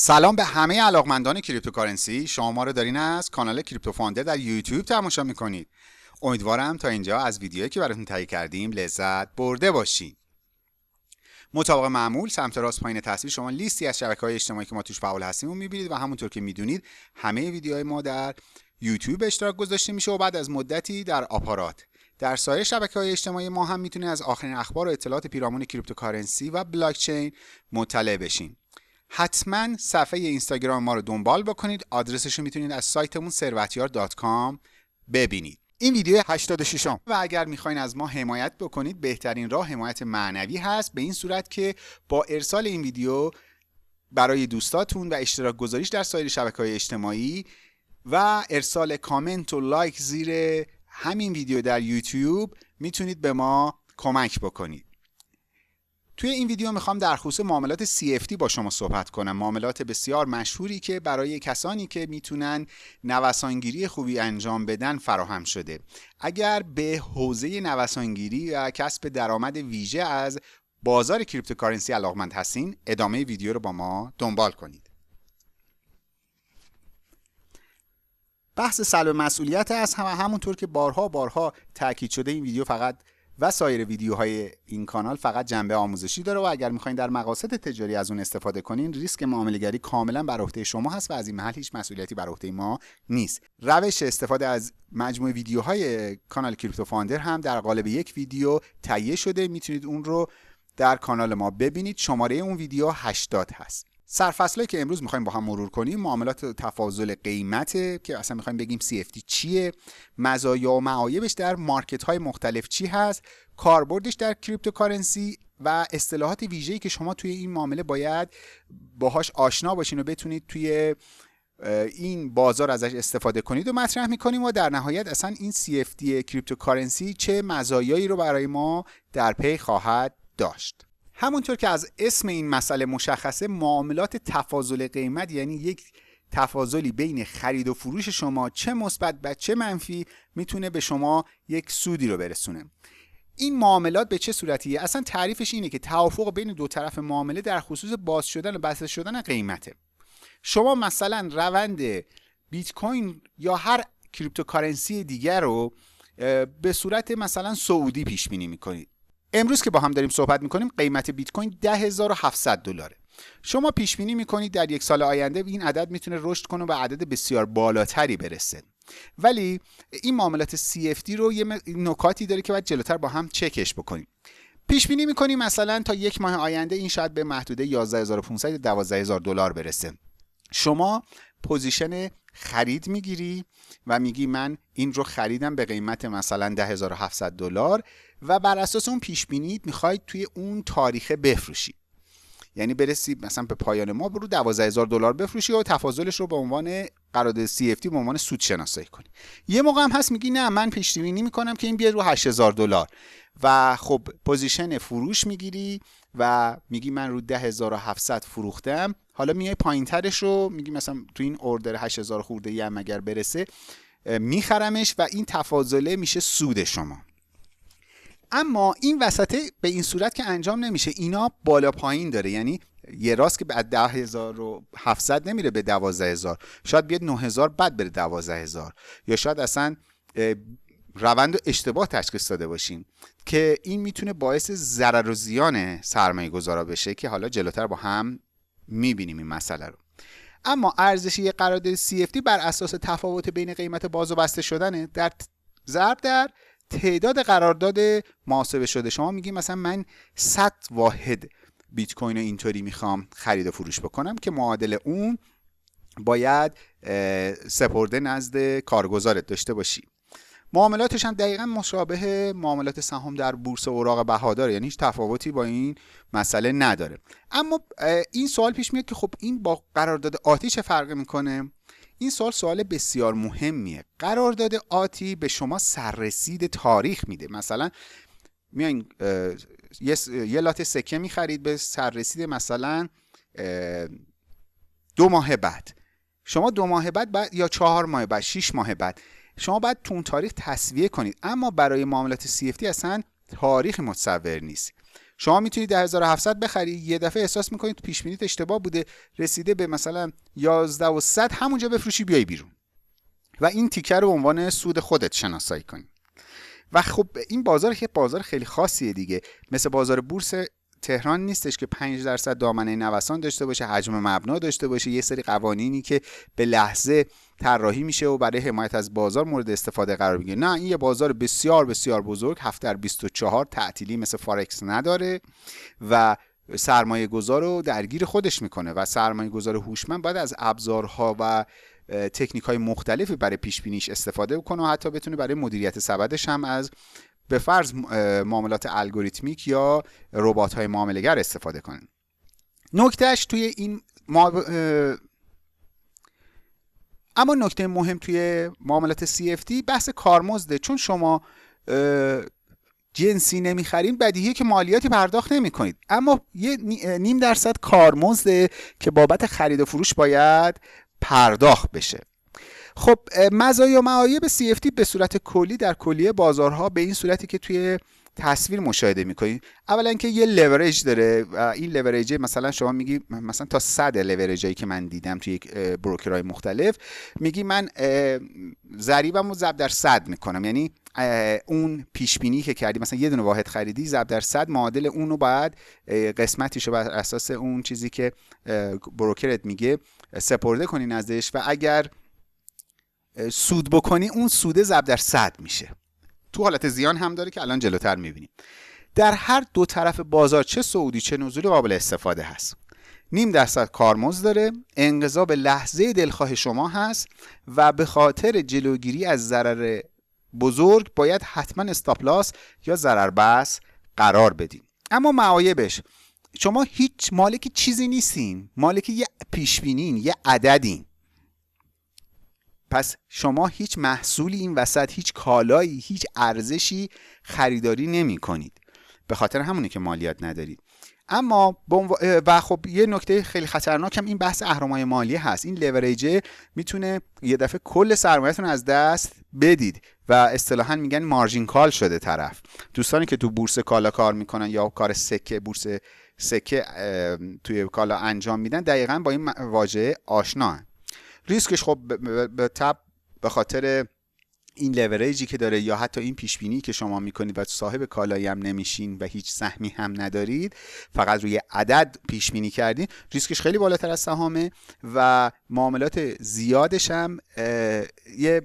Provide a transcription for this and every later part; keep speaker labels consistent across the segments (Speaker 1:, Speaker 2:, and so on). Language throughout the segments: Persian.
Speaker 1: سلام به همه علاقمندان cryptocurrency. شما ما رو دارین از کانال Crypto Founder در یوتیوب تماشا می‌کنید. امیدوارم تا اینجا از ویدیویی که براتون تهیه کردیم لذت برده باشین. مطابق معمول سمت راست پایین تصویر شما لیستی از شبکه های اجتماعی که ما توش فعال هستیم رو می‌بینید و همونطور که می‌دونید همه ویدیوهای ما در یوتیوب اشتراک گذاشته میشه و بعد از مدتی در آپارات. در سایر شبکه های اجتماعی ما هم می‌تونید از آخرین اخبار و اطلاعات پیرامون cryptocurrency و بلاکچین مطلع بشین. حتما صفحه اینستاگرام ما رو دنبال بکنید. آدرسش رو می‌تونید از سایتمون ثروتیار.com ببینید. این ویدیو 86 م و اگر می‌خواین از ما حمایت بکنید بهترین راه حمایت معنوی هست. به این صورت که با ارسال این ویدیو برای دوستاتون و اشتراک گذاریش در سایر شبکه های اجتماعی و ارسال کامنت و لایک زیر همین ویدیو در یوتیوب می‌تونید به ما کمک بکنید. توی این ویدیو می‌خوام در خصوص معاملات CFD با شما صحبت کنم. معاملات بسیار مشهوری که برای کسانی که می‌تونن نوسانگیری خوبی انجام بدن فراهم شده. اگر به حوزه نوسانگیری و کسب درآمد ویژه از بازار کریپتوکارنسی علاقمند هستین ادامه ویدیو رو با ما دنبال کنید. بحث سلب مسئولیت از هم همونطور که بارها بارها تاکید شده این ویدیو فقط و سایر ویدیوهای این کانال فقط جنبه آموزشی داره و اگر می‌خواین در مقاصد تجاری از اون استفاده کنین ریسک معاملهگری کاملا بر عهده شما هست و از این محل هیچ مسئولیتی بر عهده ما نیست. روش استفاده از مجموعه ویدیوهای کانال کریپتو فاندر هم در قالب یک ویدیو تهیه شده. می‌تونید اون رو در کانال ما ببینید. شماره اون ویدیو 80 هست. سرفصلی که امروز می‌خوایم با هم مرور کنیم معاملات تفاضل قیمته که اصلا می‌خوایم بگیم CFD چیه مزایا و معایبش در مارکت های مختلف چی هست کاربردش در cryptocurrency و اصطلاحات ویژه‌ای که شما توی این معامله باید باهاش آشنا باشین و بتونید توی این بازار ازش استفاده کنید و مطرح می‌کنیم و در نهایت اصلا این CFD cryptocurrency چه مزایایی رو برای ما در پی خواهد داشت. همونطور که از اسم این مسئله مشخصه معاملات تفاضل قیمت یعنی یک تفاضلی بین خرید و فروش شما چه مثبت و چه منفی می‌تونه به شما یک سودی رو برسونه. این معاملات به چه صورتیه؟ اصلا تعریفش اینه که توافق بین دو طرف معامله در خصوص باز شدن و بسته شدن قیمته. شما مثلا روند بیت کوین یا هر cryptocurrency دیگر رو به صورت مثلا صعودی پیش بینی می‌کنید. امروز که با هم داریم صحبت می‌کنیم قیمت بیت کوین 10700 دلاره. شما پیش بینی می‌کنید در یک سال آینده این عدد می‌تونه رشد کنه و عدد بسیار بالاتری برسه. ولی این معاملات CFD رو یه نکاتی داره که باید جلوتر با هم چکش بکنیم. پیش بینی می‌کنیم مثلا تا یک ماه آینده این شاید به محدوده 11500 یا 12000 دلار برسه. شما position خرید می‌گیری و میگی من این رو خریدم به قیمت مثلا 10700 دلار و بر اساس اون پیش بینید می‌خواید توی اون تاریخه بفروشی. یعنی برسی مثلا به پایان ماه رو 12000 دلار بفروشی و تفاضلش رو به عنوان قرارداد CFD به عنوان سود شناسایی کنی. یه موقع هم هست میگی نه من پیش بینی می‌کنم که این بیاد رو 8000 دلار. و خب position فروش می‌گیری و میگی من رو 10700 فروختم حالا میای پایینترش رو میگی مثلا تو این order 8000 خورده هم اگر برسه میخرمش و این تفاضله میشه سود شما. اما این وسطه به این صورت که انجام نمیشه اینا بالا پایین داره. یعنی یه راست که بعد ده هزار و هفتصد نمیره به دوازده هزار. شاید بیاد نه هزار بعد بره دوازده هزار. یا شاید اصلا روند و اشتباه تشخیص داده باشیم که این می‌تونه باعث ضرر و زیان سرمایه گذارا بشه که حالا جلوتر با هم می‌بینیم این مسئله رو. اما ارزش یک قرارداد CFD بر اساس تفاوت بین قیمت باز و بسته شدنه. در ضرب در تعداد قرارداد محاسبه شده. شما میگی مثلا من 100 واحد بیت کوین رو اینطوری می‌خوام خرید و فروش بکنم که معادل اون باید سپرده نزد کارگزارت داشته باشی. معاملاتش هم دقیقا مشابه معاملات سهام در بورس اوراق بهادار یعنی هیچ تفاوتی با این مسئله نداره. اما این سوال پیش میاد که خب این با قرارداد آتی چه فرقی می‌کنه؟ این سوال سوال بسیار مهمیه. قرارداد آتی به شما سررسید تاریخ میده. مثلا میایین یه, یه لات سکه می‌خرید به سررسید مثلا دو ماه بعد. شما دو ماه بعد, بعد یا چهار ماه بعد شیش ماه بعد. شما باید تو اون تاریخ تصویه کنید. اما برای معاملات CFD اصلا تاریخ متصور نیست. شما می‌تونید 10700 بخری یه دفعه احساس می‌کنید پیش بینیت اشتباه بوده. رسیده به مثلا 11 و 100 همونجا بفروشی بیای بیرون. و این تیکه رو به عنوان سود خودت شناسایی کنی. و خب این بازار که بازار خیلی خاصیه دیگه. مثل بازار بورس تهران نیستش که 5 درصد دامنه نوسان داشته باشه حجم مبنا داشته باشه. یه سری قوانینی که به لحظه طراحی میشه و برای حمایت از بازار مورد استفاده قرار می‌گیره. نه این یه بازار بسیار بسیار بزرگ. هفت در 24 تعطیلی مثل فارکس نداره و سرمایه گذار رو درگیر خودش می‌کنه و سرمایه گذار هوشمند باید از ابزارها و تکنیک های مختلفی برای پیش بینیش استفاده کنه و حتی بتونه برای مدیریت سبدش هم از به فرض معاملات الگوریتمیک یا ربات های معاملهگر استفاده کنه نکتهش توی این ما... اما نکته مهم توی معاملات CFD بحث کارمزده چون شما جنسی نمی‌خرین بدیهیه که مالیاتی پرداخت نمی کنید اما یه نیم درصد کارمزده که بابت خرید و فروش باید پرداخت بشه. خب مزایا و معایب CFD به صورت کلی در کلیه بازارها به این صورتی که توی تصویر مشاهده می‌کنید اولا که یه لورج داره و این لورج مثلا شما میگی مثلا تا صد لورجایی که من دیدم توی بروکرهای مختلف میگی من ضریبم رو ضرب در صد می‌کنم. یعنی اون پیش بینی که کردی مثلا یه دونه واحد خریدی ضرب در صد معادل اون رو باید قسمتیش رو بر اساس اون چیزی که بروکرت میگه سپرده کنی نزدش و اگر سود بکنی اون سوده ضرب در صد میشه. تو حالت زیان هم داره که الان جلوتر می‌بینیم. در هر دو طرف بازار چه سعودی چه نزولی قابل استفاده هست. نیم درصد کارمز داره انقضا به لحظه دلخواه شما هست و به خاطر جلوگیری از ضرر بزرگ باید حتما استاپلاس یا ضرر بس قرار بدیم. اما معایبش شما هیچ مالک چیزی نیستین. مالک یه پیشبینین یه عددین. پس شما هیچ محصولی این وسط هیچ کالایی هیچ ارزشی خریداری نمی کنید به خاطر همونه که مالیات ندارید. اما و خب یه نکته خیلی خطرناک هم این بحث اهرمای مالی هست. این لوریجه می‌تونه یه دفعه کل سرمایهتون از دست بدید و اصطلاحا میگن margin call شده طرف. دوستانی که تو بورس کالا کار می‌کنن یا کار سکه بورس سکه توی کالا انجام میدن دقیقا با این واژه آشنا ریسکش خب به تبع به خاطر این لوریجی که داره یا حتی این پیش بینی که شما می‌کنید و صاحب کالایی هم نمیشین و هیچ سهمی هم ندارید فقط روی عدد پیش بینی کردین ریسکش خیلی بالاتر از سهامه و معاملات زیادش هم یه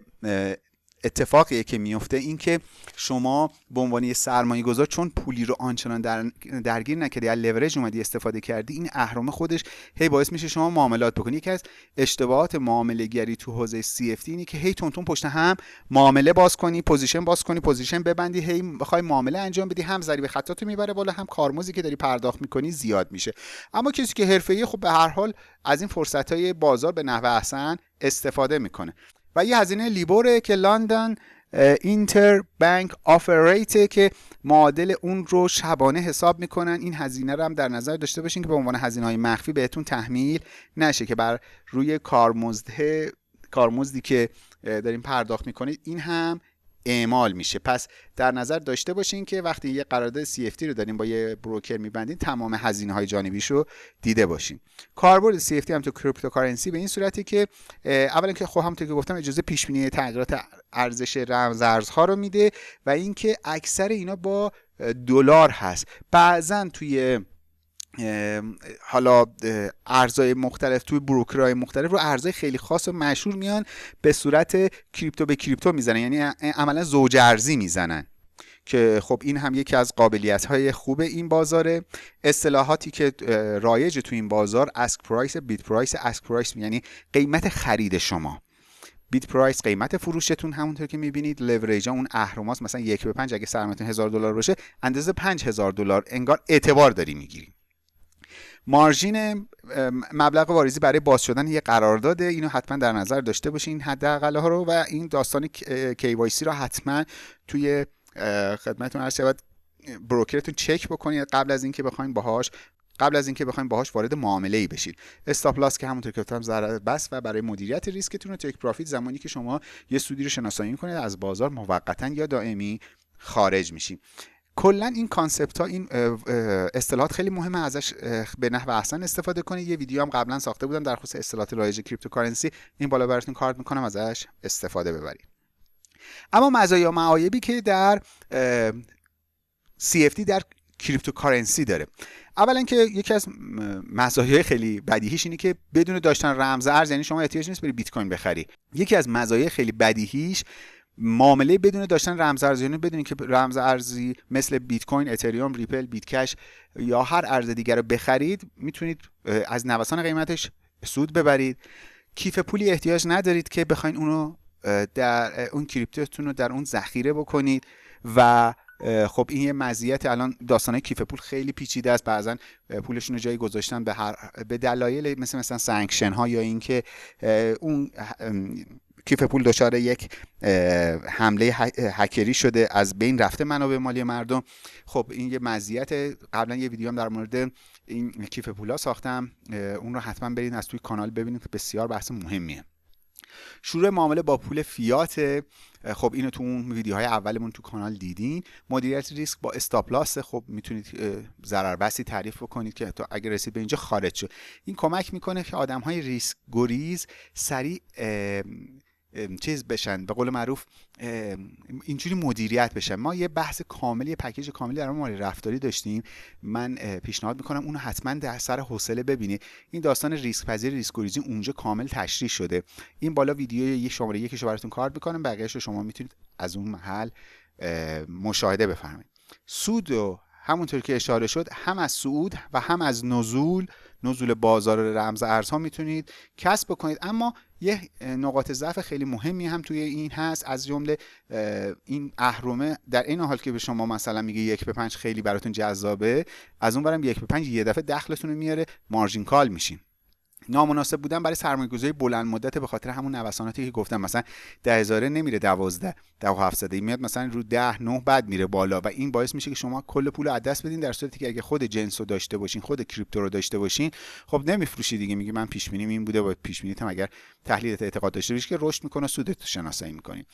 Speaker 1: اتفاقیه که میفته این که شما به عنوان یه سرمایه گذار چون پولی رو آنچنان در درگیر نکردی از لورج اومدی استفاده کردی این اهرم خودش هی باعث میشه شما معاملات بکنی. یکی از اشتباهات معامله گری تو حوزه CFD اینه که هی تند تند پشت هم معامله باز کنی position باز کنی position ببندی هی بخوای معامله انجام بدی هم ضریب خطاتو می‌بره بالا هم کارمزدی که داری پرداخت می‌کنی زیاد میشه. اما کسی که حرفه‌ای خب به هر حال از این فرصت های بازار به نحو احسن استفاده می‌کنه. و یه هزینه لیبوره که لندن اینتر بانک آفر که معادل اون رو شبانه حساب می‌کنن. این هزینه رو هم در نظر داشته باشین که به عنوان هزینه های مخفی بهتون تحمیل نشه که بر روی کارمزده کارمزدی که داریم پرداخت می‌کنید این هم اعمال میشه. پس در نظر داشته باشین که وقتی یه قرارداد CFT رو داریم با یه بروکر میبندین تمام هزینه های جانبیش رو دیده باشین. کاربرد CFD هم تو cryptocurrency به این صورتی که اولا که خب همونطور که گفتم اجازه پیش بینی تغییرات ارزش ارزها رو میده و اینکه اکثر اینا با دلار هست. بعضا توی حالا ارزهای مختلف توی broker های مختلف رو ارزهای خیلی خاص و مشهور میان به صورت crypto به crypto می‌زنن. یعنی عملا زوج ارزی می‌زنن. که خب این هم یکی از قابلیت های خوب این بازاره. اصطلاحاتی که رایج تو این بازار ask price bid price ask price یعنی قیمت خرید شما. bid price قیمت فروشتون همونطور که می‌بینید. لوریج اون اهرماس مثلا یک به پنج اگه سرمایه‌تون هزار دلار باشه اندازه پنج هزار دلار. انگار اعتبار داری می‌گیری. margin مبلغ واریزی برای باز شدن یه قرارداده اینو حتما در نظر داشته باشین حداقل ها رو و این داستان KYC رو حتما توی خدمتتون عرض شود broker تون چک بکنید قبل از اینکه بخواید باهاش قبل از اینکه بخواید باهاش وارد معامله ای بشید. stop loss که همونطور که گفتم ضرر بس و برای مدیریت ریسکتون و take profit زمانی که شما یه سودی رو شناسایی کنید از بازار موقتا یا دائمی خارج میشین کلا این concept ها این اصطلاحات خیلی مهمه ازش به نحو احسن استفاده کنید. یه ویدیو هم قبلا ساخته بودم در خصوص اصطلاحات رایج cryptocurrency. این بالا براتون کارت می‌کنم ازش استفاده ببرید. اما مزایا معایبی که در CFD در cryptocurrency داره. اولا که یکی از مزایای خیلی بدیهیش اینه که بدون داشتن رمز ارز یعنی شما احتیاج نیست بری بیت کوین بخری. یکی از مزایای خیلی بدیهیش معامله بدون داشتن رمز ارزه یعنی بدون اینکه رمز ارزی مثل بیت کوین، اتریوم، ریپل، بیت کش یا هر ارز دیگر رو بخرید می‌تونید از نوسان قیمتش سود ببرید. کیف پولی احتیاج ندارید که بخواین اونو در اون crypto تون رو در اون ذخیره بکنید و خب این یه مزیت الان داستانه کیف پول خیلی پیچیده است. بعضا پولشون رو جایی گذاشتن به هر به دلایل مثل مثلا sanction ها یا اینکه اون کیف پول دچار یک حمله هکری شده. از بین رفته منابع مالی مردم. خب این یه مزیت. قبلا یه ویدیو هم در مورد این کیف پولا ساختم. اون رو حتما برید از توی کانال ببینید. بسیار بحث مهمیه. شروع معامله با پول فیات. خب اینو تو اون ویدیوهای اولمون تو کانال دیدین. مدیریت ریسک با استاپلاس خب می‌تونید ضرر بسی تعریف بکنید که تا اگر رسید به اینجا خارج شد. این کمک می‌کنه که آدم های ریسک گریز سریع چیز بشن. به قول معروف اینجوری مدیریت بشن. ما یه بحث کاملی یه پکیج کاملی در مال رفتاری داشتیم. من پیشنهاد می‌کنم اونو حتما در سر حوصله ببینید. این داستان ریسک پذیر ریسک گریزی اونجا کامل تشریح شده. این بالا ویدیو یه شماره یکیشو براتون کارت می‌کنم. بقیه‌اشو شما می‌تونید از اون محل مشاهده بفرمایید. سود و همونطور که اشاره شد هم از سعود و هم از نزول. نزول بازار رمز ارزها می‌تونید کسب بکنید. اما یه نقاط ضعف خیلی مهمی هم توی این هست. از جمله این اهرمه در این حال که به شما مثلا میگه یک به پنج خیلی براتون جذابه از اون برم یک به پنج یه دفعه دخلتون رو میاره مارجین کال میشین. نامناسب بودن برای سرمایه‌گذاری بلند مدت به خاطر همون نوساناتی که گفتم. مثلا ده هزاره نمیره دوازده ده و هفتصده میاد مثلا رو ده نه بعد میره بالا و این باعث میشه که شما کل پول از دست بدین در صورتی که اگه خود جنس رو داشته باشین خود کریپتو رو داشته باشین خب نمیفروشی دیگه. میگی من پیش بینیم این بوده با پیش بینیت هم اگر تحلیلت اعتقاد داشته باشی که رشد می‌کنه سودت شناسایی می‌کنی.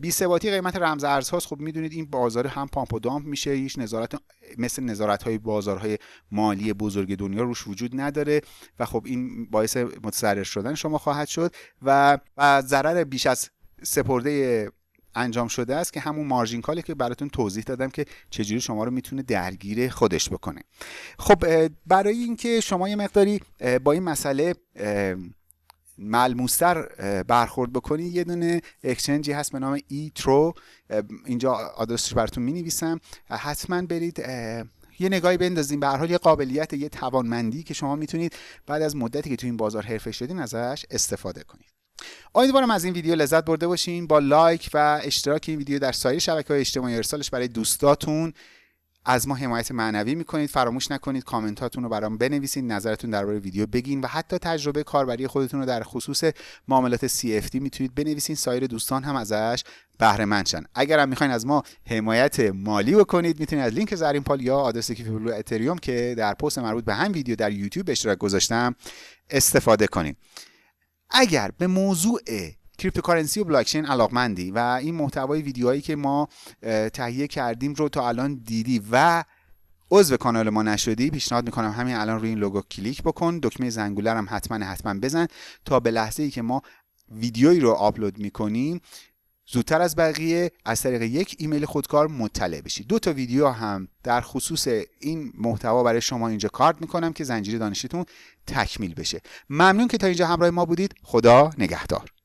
Speaker 1: بی ثباتی قیمت رمز ارزهاست خب می‌دونید این بازار هم پامپ و دامپ میشه. هیچ نظارت مثل نظارت های بازارهای مالی بزرگ دنیا روش وجود نداره و خب این باعث متضرر شدن شما خواهد شد و و ضرر بیش از سپرده انجام شده است که همون مارجین کالی که براتون توضیح دادم که چجوری شما رو می‌تونه درگیر خودش بکنه. خب برای اینکه شما یه مقداری با این مسئله ملموستر برخورد بکنید یه دونه اکسچنجی هست به نام ای ترو اینجا آدرسش براتون می نویسم حتما برید یه نگاهی بندازیم. به هر حال یه قابلیت یه توانمندی که شما می‌تونید بعد از مدتی که تو این بازار حرفه شدین ازش استفاده کنید. امیدوارم از این ویدیو لذت برده باشین. با لایک و اشتراک این ویدیو در سایر شبکه های اجتماعی ارسالش برای دوستاتون از ما حمایت معنوی می‌کنید. فراموش نکنید کامنتاتون رو برام بنویسید. نظرتون درباره ویدیو بگین و حتی تجربه کاربری خودتون رو در خصوص معاملات CFD می‌تونید بنویسین. سایر دوستان هم ازش بهره مند شن اگر هم می‌خواین از ما حمایت مالی بکنید می‌تونید از لینک زرین پال یا آدرس کیف اتریوم که در پست مربوط به همین ویدیو در یوتیوب اشتراک گذاشتم استفاده کنید. اگر به موضوع cryptocurrency و بلاکچین علاقمندی و این محتوای ویدیوهایی که ما تهیه کردیم رو تا الان دیدی و عضو کانال ما نشدی پیشنهاد می‌کنم همین الان روی این لوگو کلیک بکن دکمه زنگوله هم حتما حتما بزن تا به لحظه ای که ما ویدیویی رو آپلود می‌کنیم زودتر از بقیه از طریق یک ایمیل خودکار مطلع بشید. دو تا ویدیو هم در خصوص این محتوا برای شما اینجا کارت می‌کنم که زنجیره دانشیتون تکمیل بشه. ممنون که تا اینجا همراه ما بودید. خدا نگهدار.